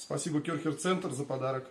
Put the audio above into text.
Спасибо Керхер Центр за подарок.